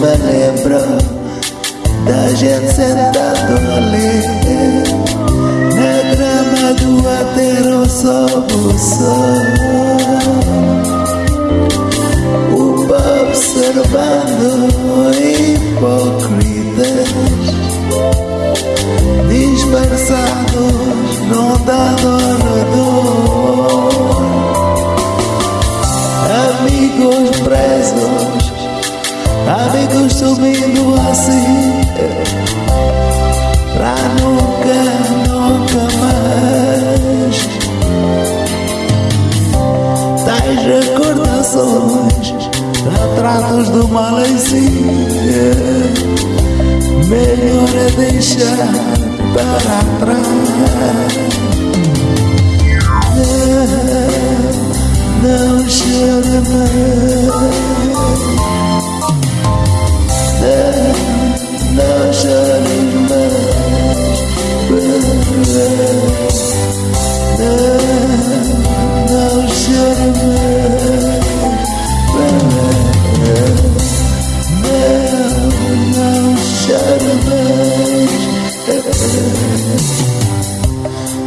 me lembro da gente sentado ali na grama do aterro sob o sol. observando hipócritas dispersados no dado subindo assim, pra nunca, nunca mais. Tais recordações, retratos do Malaysia. Melhor é deixar para trás. Não, não chore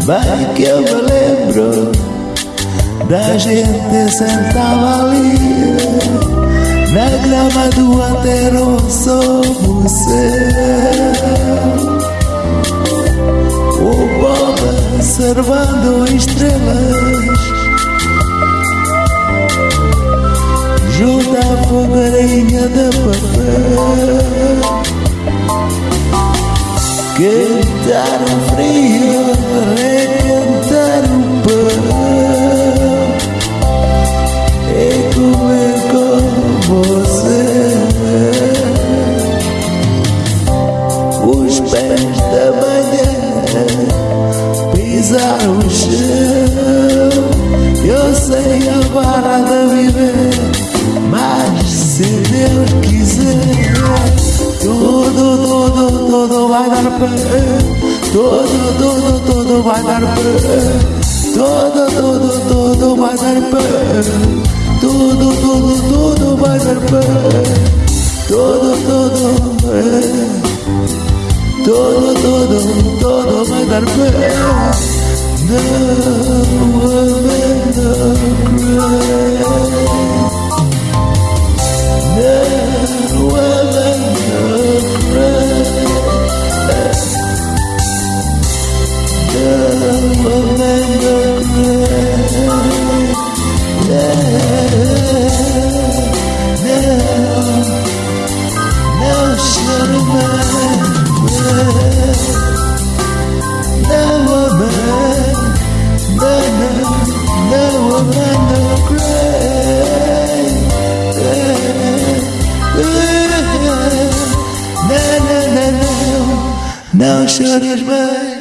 Vai que eu me lembro da gente sentada ali na grama do aterro sob o céu. Observando estrelas junto à fogarinha de papel. Cantar o frio, sei a vara de viver, mas se Deus quiser, tudo, tudo, tudo vai dar pé. Tudo, tudo, tudo vai dar pé. Tudo, tudo, tudo vai dar pé. Tudo, tudo, tudo vai dar pé. Tudo, tudo. Todo, todo, todo vai dar pé. seus bens.